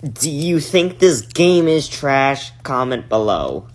Do you think this game is trash? Comment below.